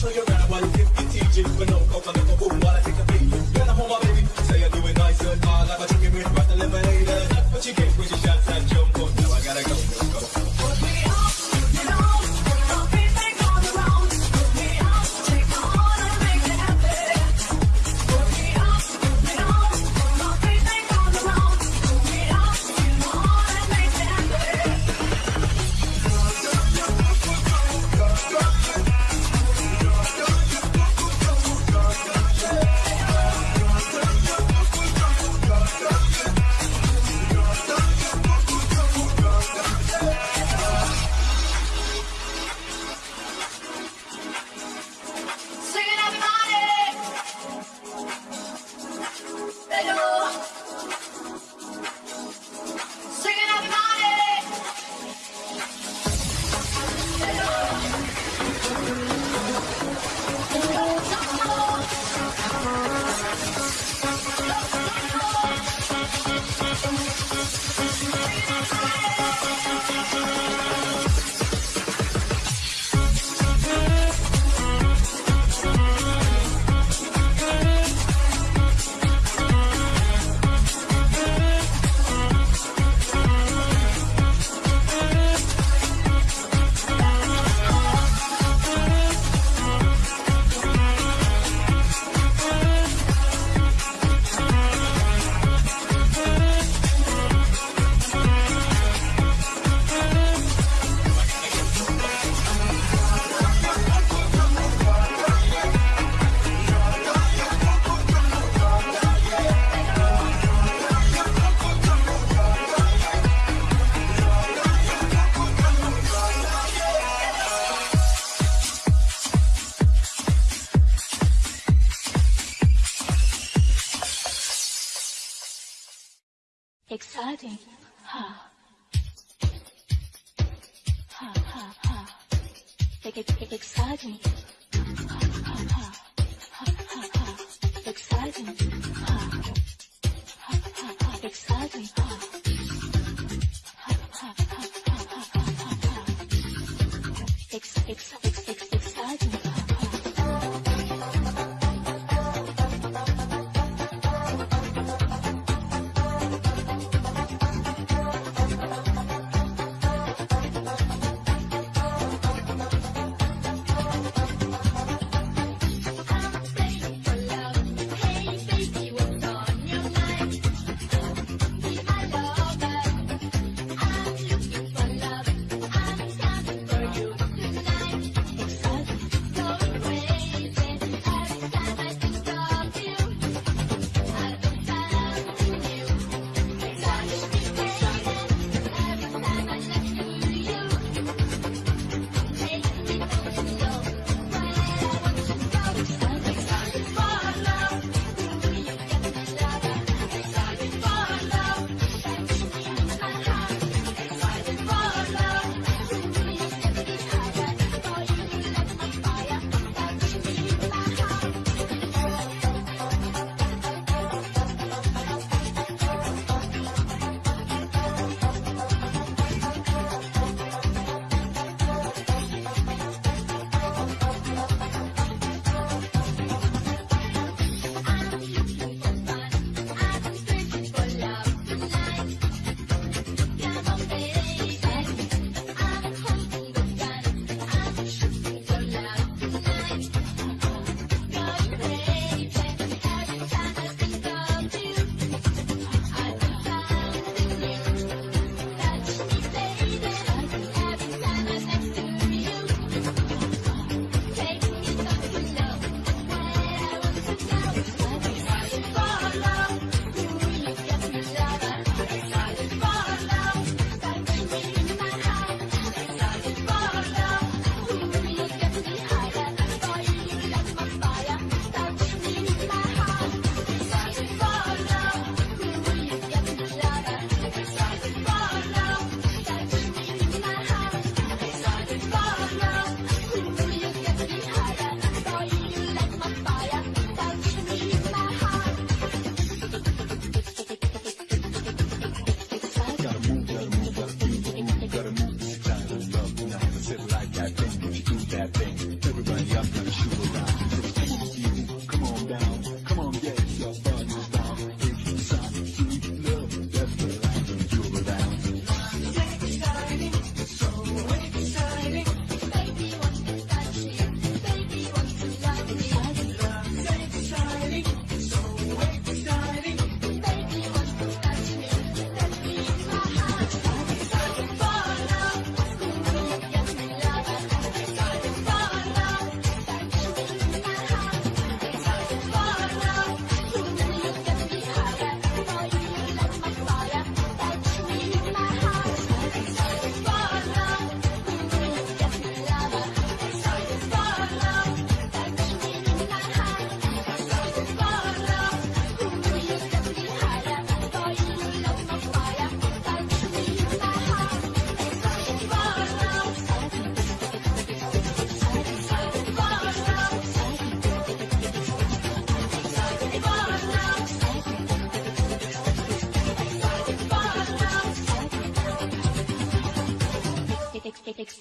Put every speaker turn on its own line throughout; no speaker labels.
show you
grab one, give the teaching, but no, come on,
come.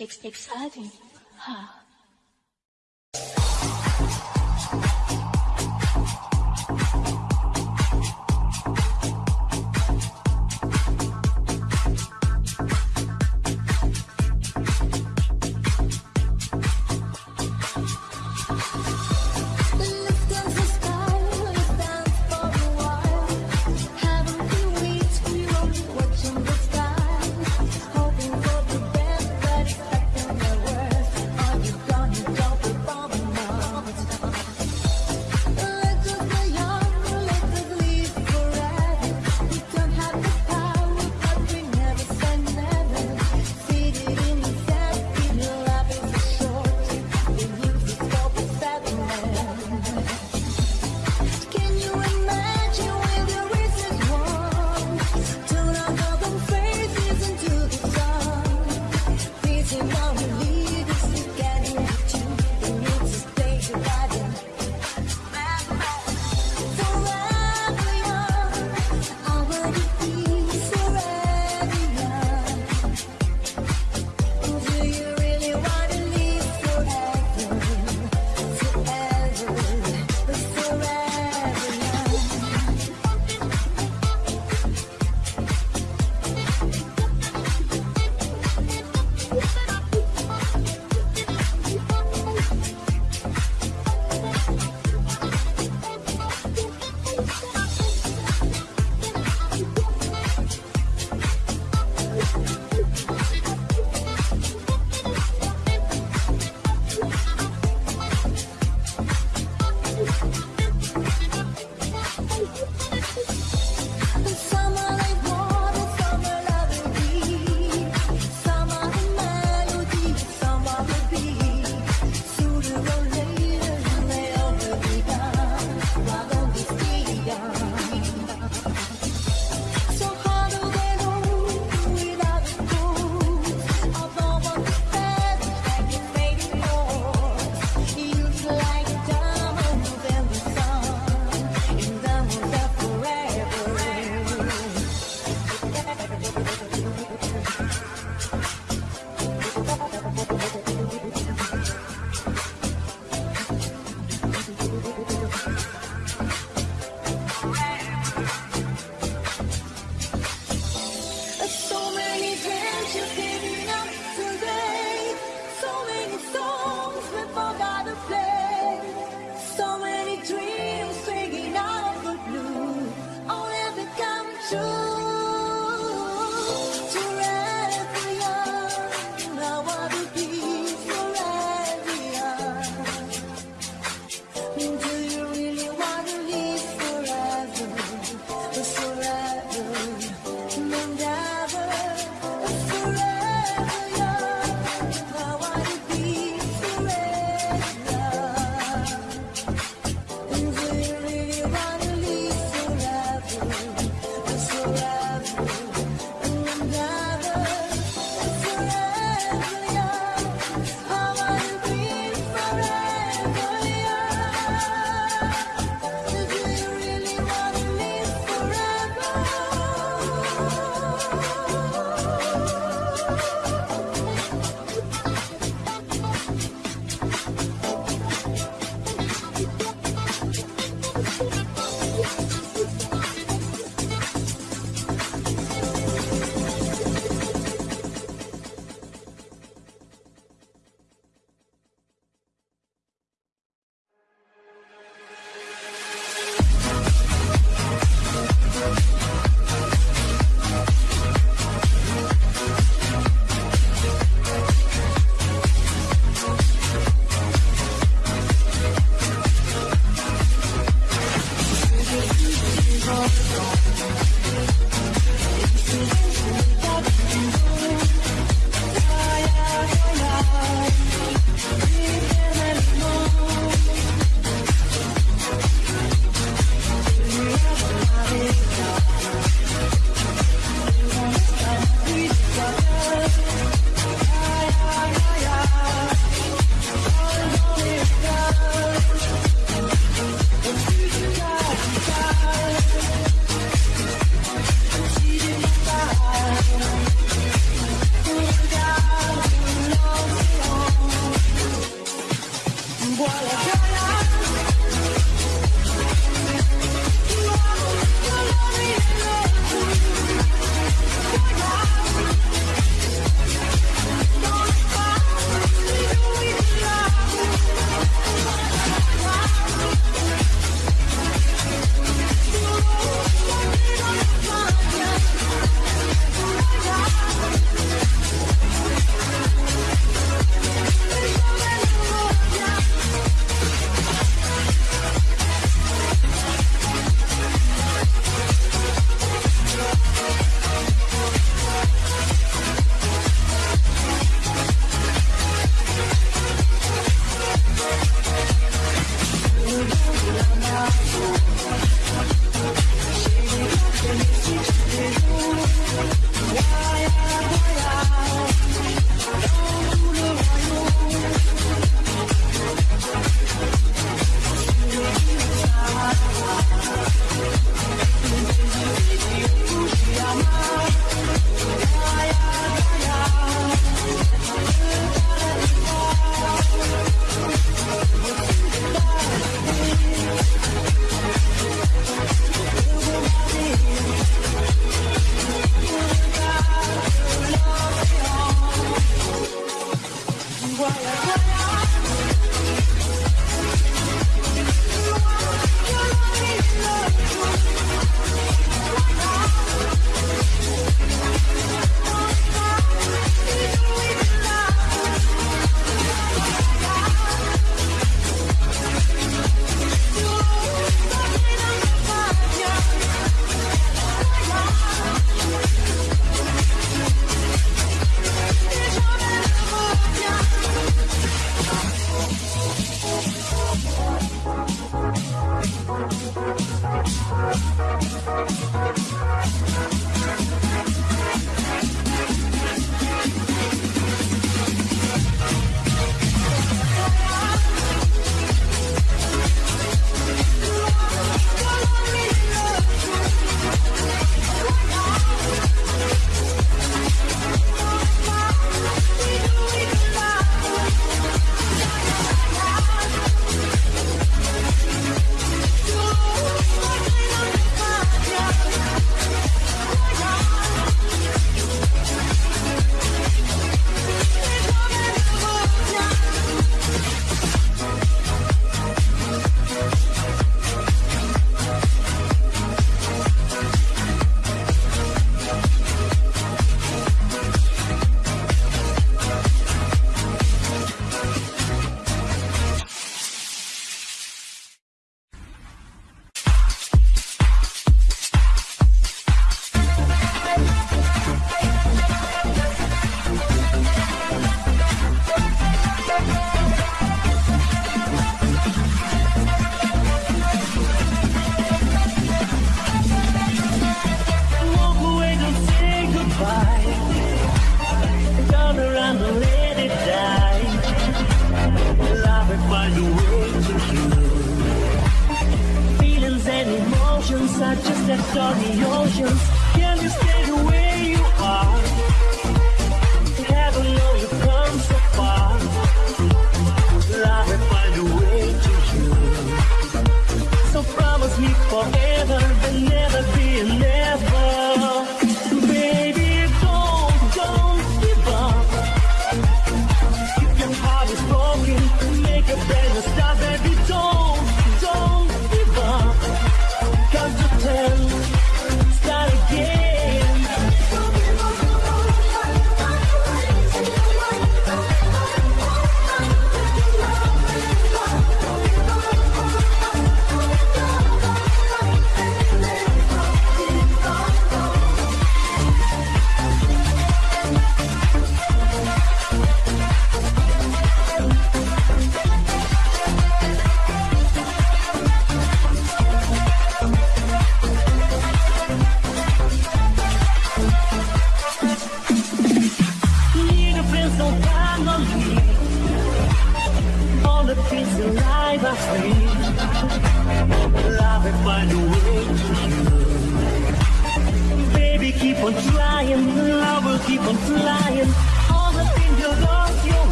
Ex- exciting.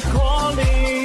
Calling.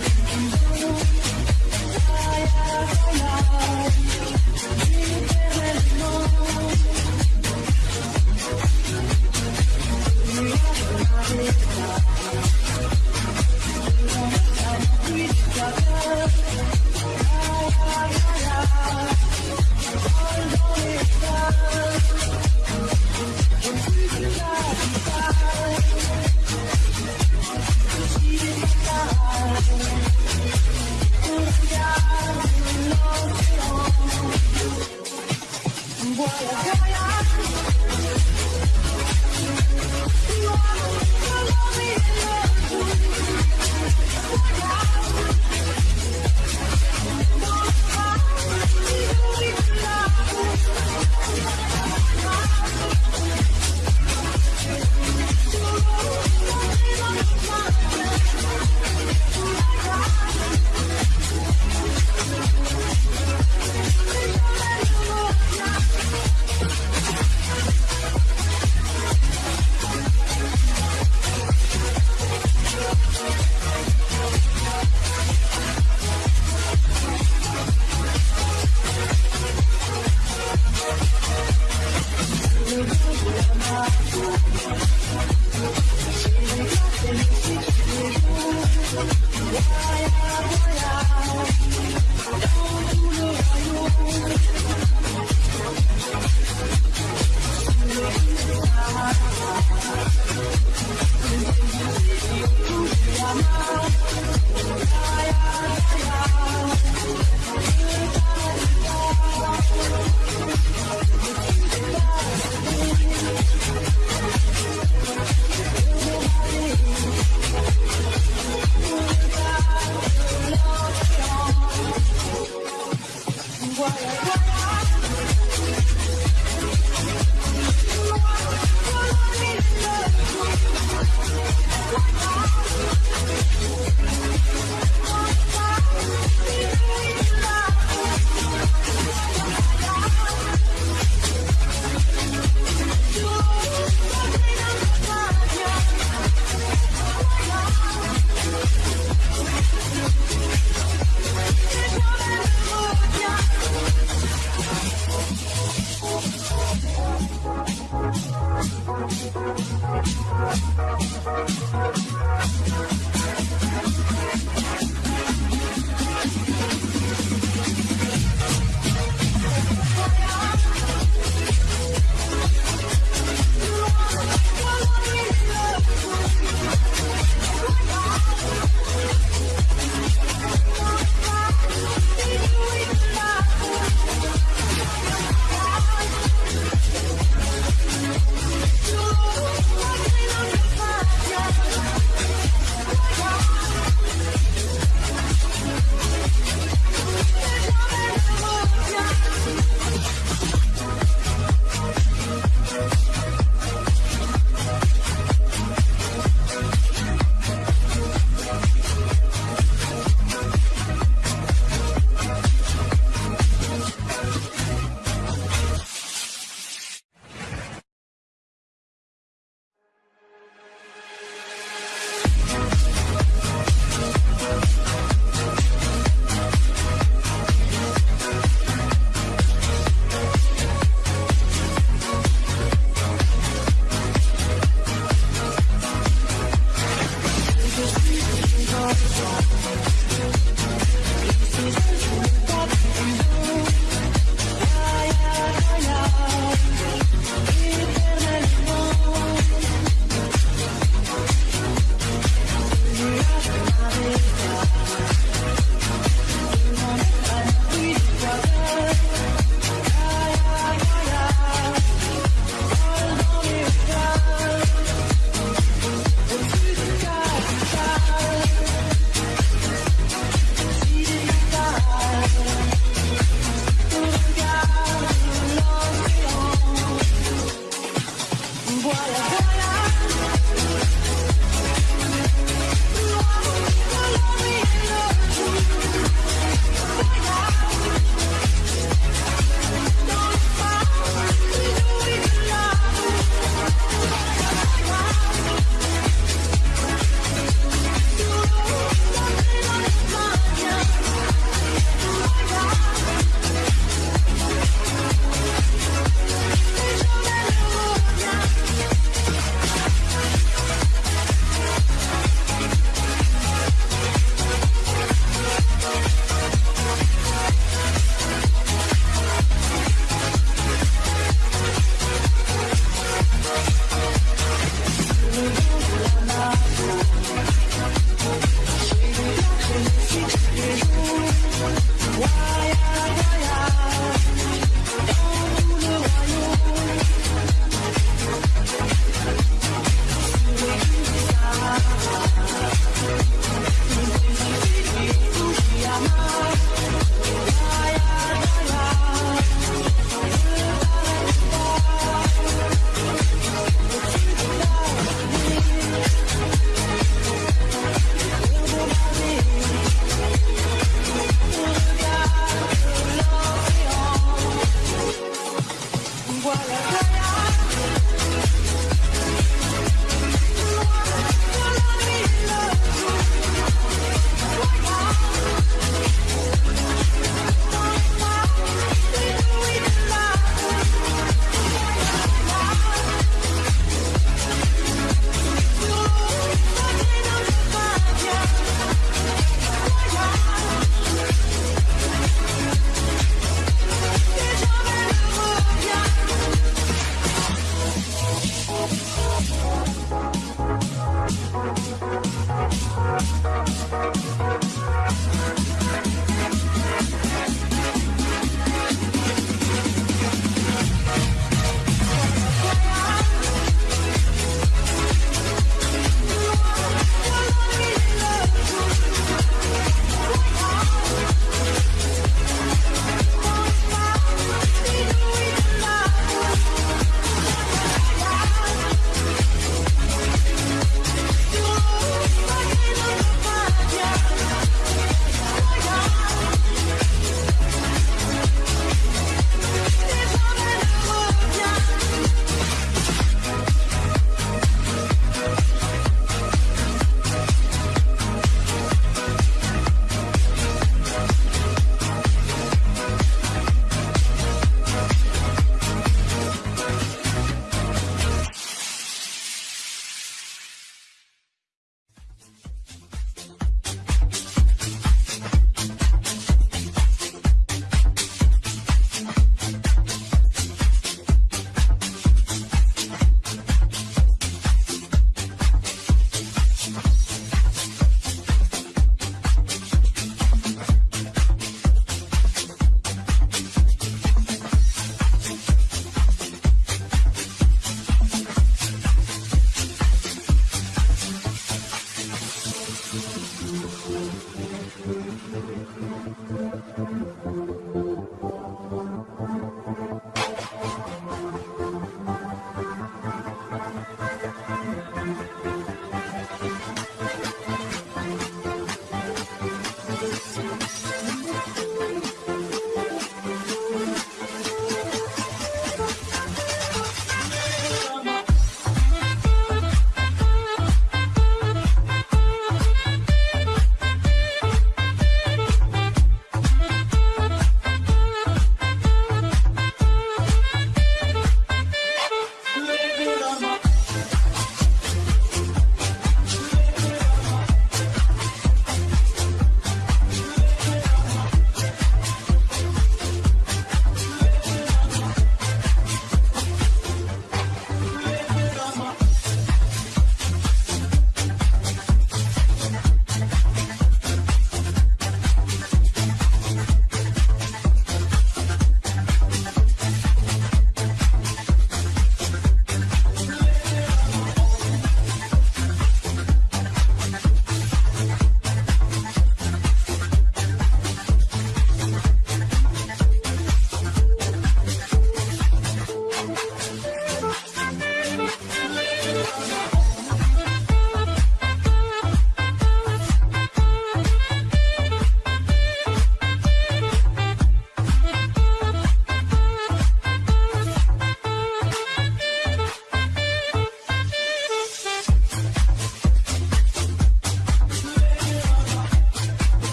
love. what?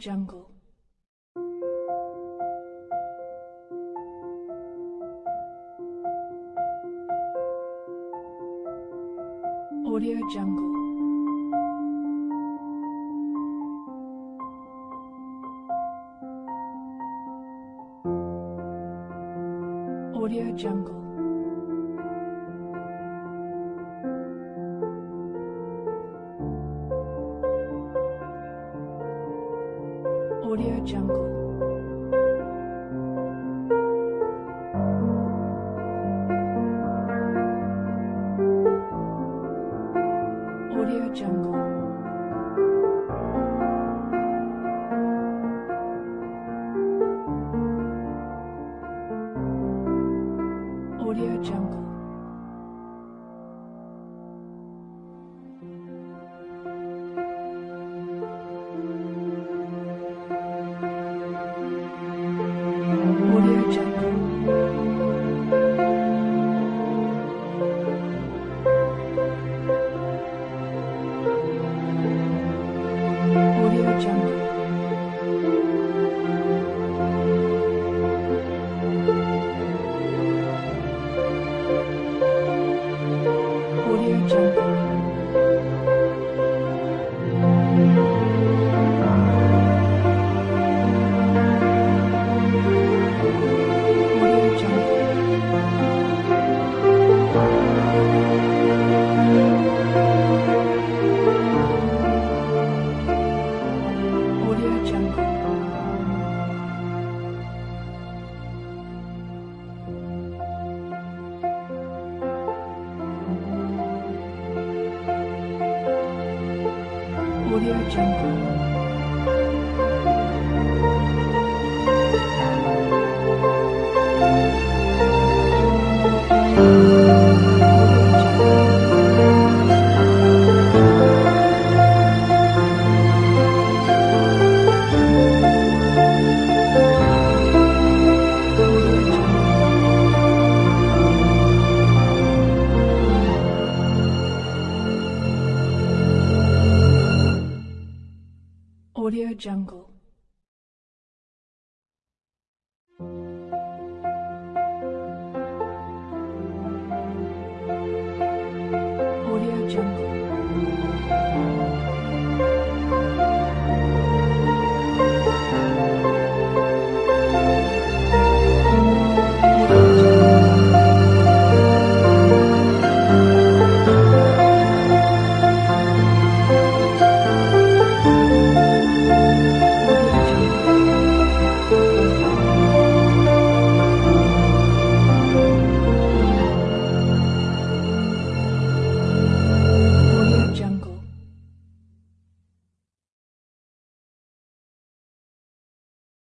Jungle. Audio Jungle. Audio Jungle.